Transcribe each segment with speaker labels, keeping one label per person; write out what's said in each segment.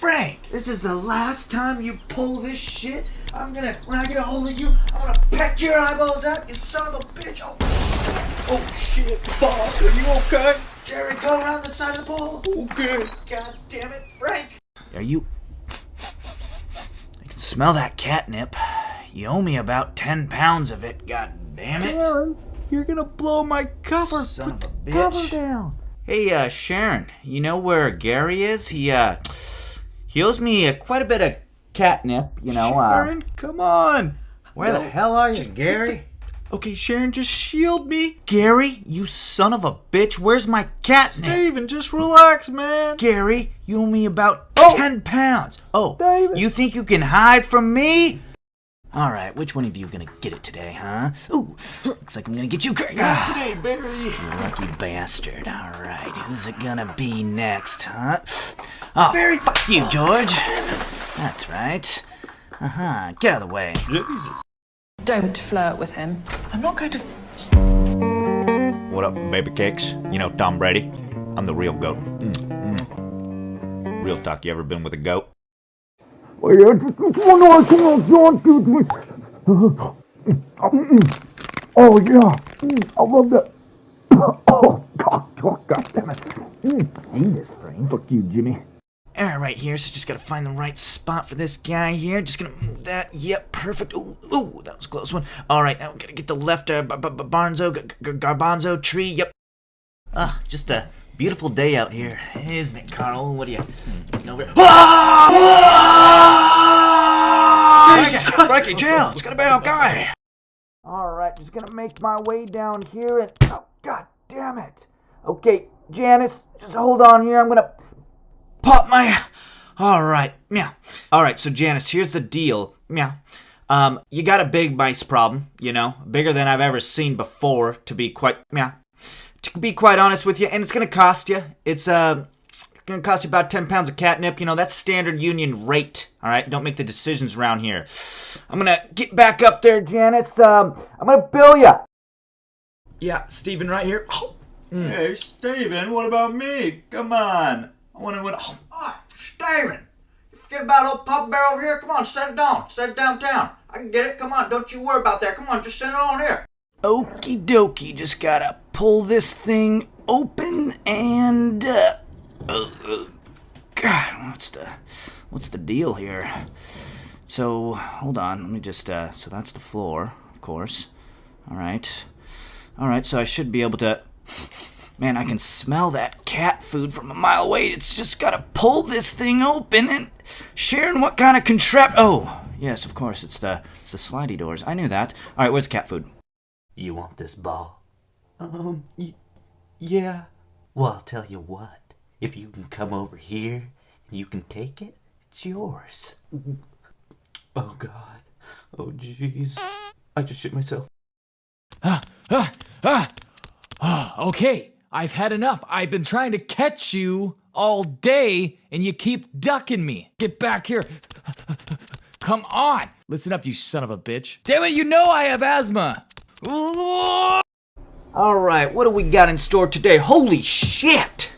Speaker 1: Frank, this is the last time you pull this shit. I'm gonna, when I get a hold of you, I'm gonna peck your eyeballs out, you son of a bitch. Oh, oh shit, boss, are you okay? Jerry, go around the side of the pool. Okay. God damn it, Frank. Are you... I can smell that catnip. You owe me about 10 pounds of it, god damn it.
Speaker 2: Sharon, you're gonna blow my cover.
Speaker 1: Son
Speaker 2: Put
Speaker 1: of a
Speaker 2: the cover down.
Speaker 1: Hey, uh, Sharon, you know where Gary is? He, uh, he owes me uh, quite a bit of catnip, you know, uh...
Speaker 2: Sharon, come on.
Speaker 1: Where the hell are you, Gary?
Speaker 2: Okay, Sharon, just shield me.
Speaker 1: Gary, you son of a bitch, where's my catnip?
Speaker 2: Steven, just relax, man.
Speaker 1: Gary, you owe me about
Speaker 2: Oh.
Speaker 1: 10 pounds. Oh,
Speaker 2: David.
Speaker 1: you think you can hide from me? All right, which one of you gonna get it today, huh? Ooh, looks like I'm gonna get you, Greg. Ah,
Speaker 2: Today, Barry.
Speaker 1: you lucky bastard. All right, who's it gonna be next, huh? Oh, Barry, fuck you, George. That's right. Uh huh. Get out of the way.
Speaker 2: Jesus.
Speaker 3: Don't flirt with him.
Speaker 2: I'm not going to.
Speaker 4: What up, baby cakes? You know Tom Brady? I'm the real goat. Mm, mm. Real talk, you ever been with a goat?
Speaker 5: Oh yeah, Mm, I love that. Oh God, oh, God damn it! Mm, Jesus, Frank. Fuck you, Jimmy.
Speaker 1: All right, here. So just gotta find the right spot for this guy here. Just gonna move that. Yep, perfect. Ooh, ooh, that was close one. All right, now we gotta get the left uh, Barnzo, garbanzo tree. Yep. Ah, just a beautiful day out here, isn't it, Carl? What do you? Over here. Ah! Jesus, Frankie, jail. It's gonna be okay. All right, just gonna make my way down here and. Oh, God damn it. Okay, Janice, just hold on here. I'm gonna pop my. All right, meow. All right, so Janice, here's the deal. Yeah. Um, you got a big mice problem, you know, bigger than I've ever seen before. To be quite, yeah, to be quite honest with you, and it's gonna cost you. It's uh, it's gonna cost you about ten pounds of catnip. You know, that's standard union rate. All right, don't make the decisions around here. I'm gonna get back up there, Janice. Um, I'm gonna bill you. Yeah, Steven, right here. Oh,
Speaker 2: Hey, Steven, what about me? Come on. I want to win. Oh,
Speaker 1: Ah, Steven! You forget about old Papa Bear over here? Come on, set it down. Set it downtown. I can get it. Come on, don't you worry about that. Come on, just send it on here. Okie dokie, just gotta pull this thing open and uh, uh, God, what's the what's the deal here? So hold on, let me just uh, so that's the floor, of course. All right, all right. So I should be able to. Man, I can smell that cat food from a mile away. It's just gotta pull this thing open and Sharon, what kind of contrap? Oh, yes, of course, it's the it's the slidey doors. I knew that. All right, where's cat food?
Speaker 6: You want this ball?
Speaker 2: Um, y- yeah.
Speaker 6: Well, I'll tell you what. If you can come over here and you can take it, it's yours.
Speaker 2: Oh God. Oh jeez. I just shit myself.
Speaker 7: Ah, ah, ah. Ah, okay, I've had enough. I've been trying to catch you all day, and you keep ducking me. Get back here. Come on. Listen up, you son of a bitch. Damn it, you know I have asthma.
Speaker 1: All right, what do we got in store today? Holy shit!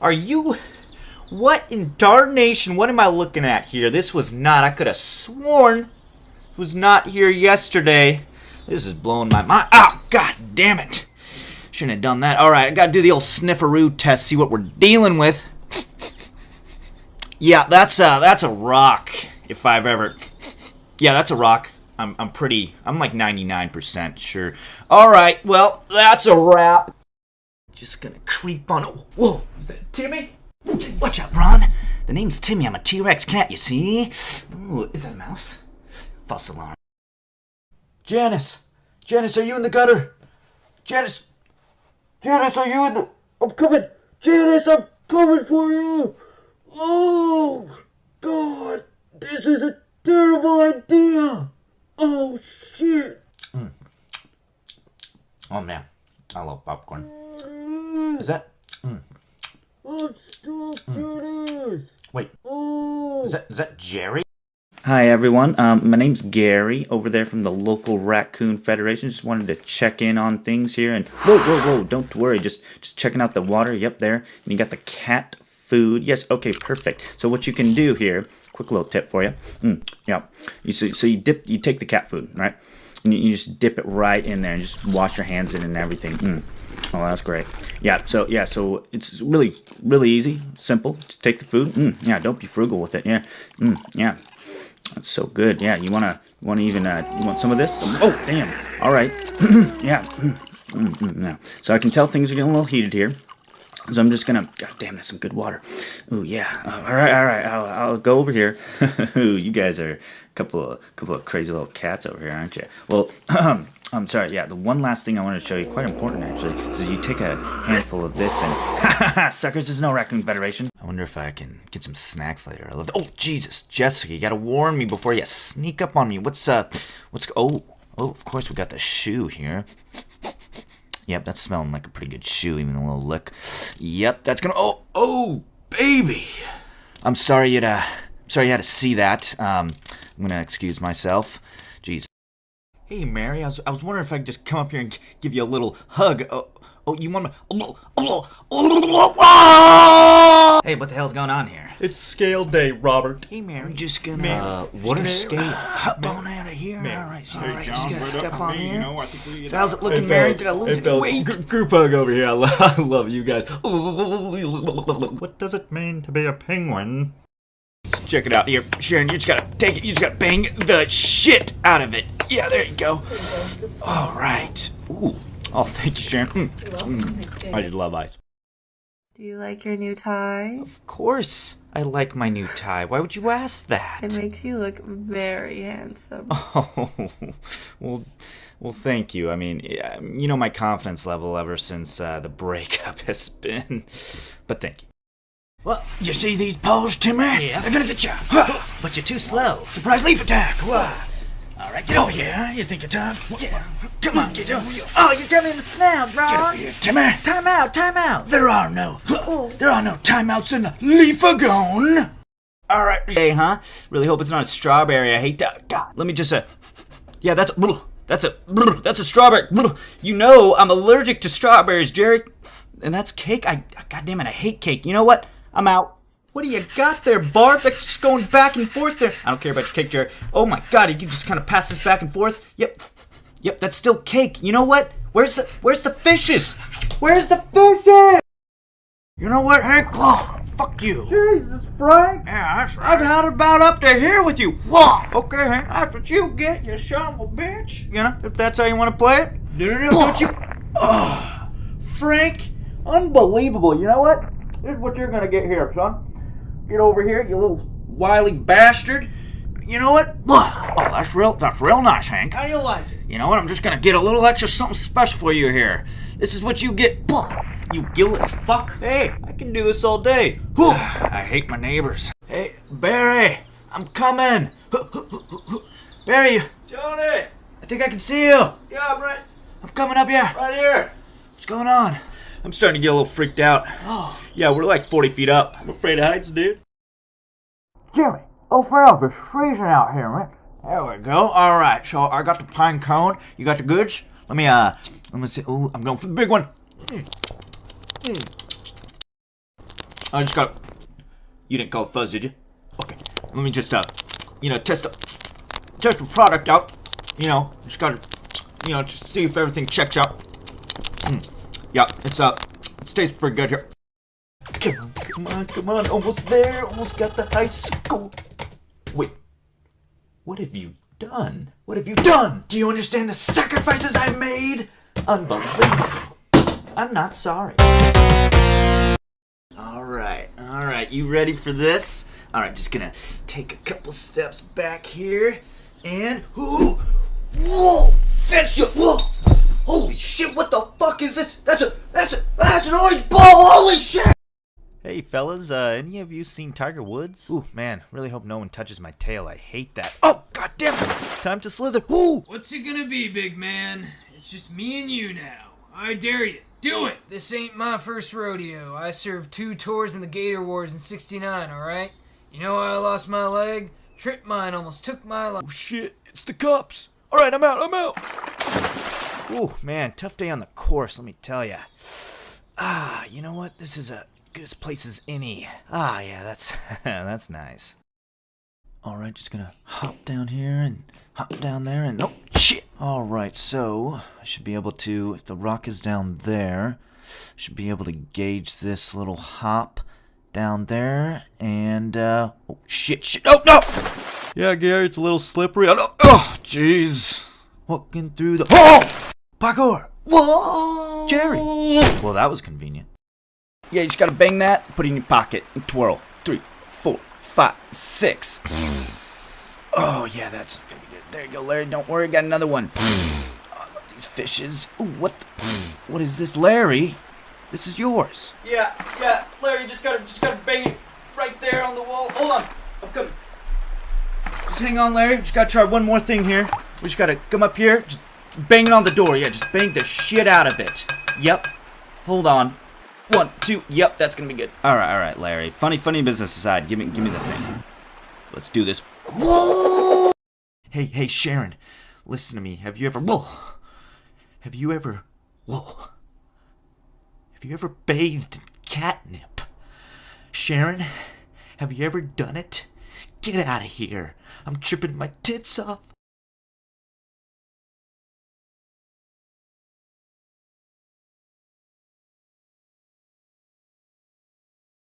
Speaker 1: Are you? What in darnation? What am I looking at here? This was not. I could have sworn was not here yesterday. This is blowing my mind. Oh, god damn it! Shouldn't have done that. All right, I gotta do the old snifferoo test. See what we're dealing with. Yeah, that's a that's a rock. If I've ever. Yeah, that's a rock. I'm, I'm pretty, I'm like 99% sure. Alright, well, that's a wrap. Just gonna creep on. Oh, whoa, is that Timmy? Watch out, Ron. The name's Timmy. I'm a T Rex cat, you see? Ooh, is that a mouse? False alarm. Janice! Janice, are you in the gutter? Janice! Janice, are you in the. I'm coming! Janice, I'm coming for you! Oh, God! This is a terrible idea! Oh, shit! Mm.
Speaker 4: Oh man, I love popcorn. Is that?
Speaker 5: Oh, stop, Janice!
Speaker 4: Wait,
Speaker 5: Oh!
Speaker 4: is that is that Jerry?
Speaker 1: Hi everyone, um, my name's Gary over there from the local Raccoon Federation. Just wanted to check in on things here and whoa, whoa, whoa! Don't worry, just just checking out the water. Yep, there. And you got the cat food. Yes, okay, perfect. So what you can do here, quick little tip for you. Mm, yeah, you so, so you dip, you take the cat food, right? And you, you just dip it right in there and just wash your hands in and everything. Mm. Oh, that's great. Yeah, so yeah, so it's really, really easy, simple. Just take the food. Mm, yeah, don't be frugal with it. Yeah, mm, yeah, that's so good. Yeah, you wanna, you wanna even, uh, you want some of this? Some, oh, damn. All right. yeah. Mm, mm, yeah. So I can tell things are getting a little heated here. So I'm just gonna, god damn, that's some good water. Ooh, yeah. Uh, all right, all right. I'll, I'll go over here. Ooh, you guys are a couple of, couple of crazy little cats over here, aren't you? Well, I'm sorry. Yeah, the one last thing I want to show you, quite important actually, is you take a handful of this and, suckers, there's no Raccoon Federation. I wonder if I can get some snacks later. I love. Oh, Jesus, Jessica, you gotta warn me before you sneak up on me. What's uh, what's oh, oh, of course we got the shoe here. Yep, that's smelling like a pretty good shoe, even a little lick. Yep, that's gonna. Oh, oh, baby. I'm sorry you to. Sorry you had to see that. Um, I'm gonna excuse myself. Jeez. Hey, Mary. I was, I was wondering if I could just come up here and give you a little hug. Oh, oh you want me? Hey, what the hell's going on here?
Speaker 8: It's scale day, Robert.
Speaker 1: Hey, Mary. I'm Just gonna.
Speaker 6: Uh, what are scale?
Speaker 1: hop on out of here. All right, so, all right. Just gonna
Speaker 2: right
Speaker 1: step on
Speaker 2: on me,
Speaker 1: here.
Speaker 2: you know, I think we-
Speaker 1: So how's it looking, Mary? Did I lose any weight?
Speaker 8: Gr- group hug over here. I, lo- I love you guys. What does it mean to be a penguin?
Speaker 1: Check it out here, Sharon. You just gotta take it. You just gotta bang the shit out of it. Yeah, there you go. All right. Ooh. Oh, thank you, Sharon. Mm. I just love ice.
Speaker 9: Do you like your new tie?
Speaker 1: Of course, I like my new tie. Why would you ask that?
Speaker 9: It makes you look very handsome.
Speaker 1: Oh, well, well, thank you. I mean, you know my confidence level ever since uh, the breakup has been. But thank you. Well, you see these paws, Timmy? Yeah. They're gonna get you. But you're too slow. Surprise leaf attack. Why? All right, get over here. You think you're tough? Yeah. Come on, get over here. Oh, you're me in the snap, bro. Get over here, Timmy. Time out, time out. There are no, there are no timeouts in Leafagone. All right. Hey, huh? Really hope it's not a strawberry. I hate that. God. Let me just uh. Yeah, that's a. That's a. That's a strawberry. You know I'm allergic to strawberries, Jerry. And that's cake. I. God damn it! I hate cake. You know what? I'm out. What do you got there, Barb? That's just going back and forth there. I don't care about your cake, Jerry. Oh my God! You can just kind of pass this back and forth. Yep. Yep. That's still cake. You know what? Where's the Where's the fishes? Where's the fishes? You know what, Hank? Whoa, fuck you. Jesus, Frank. Yeah, that's right. I've had about up to here with you. Whoa. Okay, Hank, that's what you get, you son of a bitch. You know, if that's how you want to play it. No, no, no, don't you. Oh, Frank, unbelievable. You know what? Here's what you're gonna get here, son. Get over here, you little wily bastard. You know what? Oh, that's real. That's real nice, Hank. How do you like it? You know what? I'm just gonna get a little extra something special for you here. This is what you get. You gillless fuck. Hey, I can do this all day. Whew. I hate my neighbors. Hey, Barry, I'm coming. Barry, Johnny, I think I can see you. Yeah, I'm right. I'm coming up here. Right here. What's going on? I'm starting to get a little freaked out. Oh. Yeah, we're like 40 feet up. I'm afraid of heights, dude. Jimmy, open up. It's freezing out here, man. There we go. All right, so I got the pine cone. You got the goods. Let me uh, let me see. Ooh, I'm going for the big one. Mm. Mm. I just got. You didn't call it fuzz, did you? Okay. Let me just uh, you know, test the test the product out. You know, just gotta, you know, just see if everything checks out. Mm. Yeah, it's uh, it tastes pretty good here. Come on, come on, come on, almost there, almost got the high school. Wait, what have you done? What have you done? Do you understand the sacrifices I've made? Unbelievable. I'm not sorry. All right, all right, you ready for this? All right, just gonna take a couple steps back here, and whoo, whoa, you, fellas, uh, any of you seen Tiger Woods? Ooh, man, really hope no one touches my tail. I hate that. Oh, god damn it! Time to slither. Ooh!
Speaker 7: What's it gonna be, big man? It's just me and you now. I dare you. Do it! This ain't my first rodeo. I served two tours in the Gator Wars in 69, alright? You know how I lost my leg? Trip mine almost took my life.
Speaker 1: Oh shit, it's the cops. All right, I'm out. I'm out. Ooh, man, tough day on the course. Let me tell ya. Ah, you know what? This is a good as place as any. Ah, yeah, that's that's nice. All right, just gonna hop down here and hop down there and oh shit. All right, so I should be able to, if the rock is down there, I should be able to gauge this little hop down there and uh oh shit shit oh no. Yeah, Gary, it's a little slippery. Oh, no. oh jeez. Walking through the oh parkour. Whoa, Jerry. Well, that was convenient. Yeah, you just gotta bang that, put it in your pocket, and twirl. Three, four, five, six. Oh, yeah, that's gonna be good. There you go, Larry. Don't worry, got another one. Oh, I love these fishes. Ooh, what the, What is this, Larry? This is yours.
Speaker 2: Yeah, yeah, Larry, just gotta, just gotta bang it right there on the wall. Hold on, I'm coming.
Speaker 1: Just hang on, Larry. Just gotta try one more thing here. We just gotta come up here, just bang it on the door. Yeah, just bang the shit out of it. Yep. Hold on. One, two. Yep, that's gonna be good. All right, all right, Larry. Funny, funny business aside, give me, give me the thing. Let's do this. Hey, hey, Sharon, listen to me. Have you ever? Whoa! Have you ever? Whoa! Have you ever bathed in catnip? Sharon, have you ever done it? Get out of here. I'm tripping my tits off.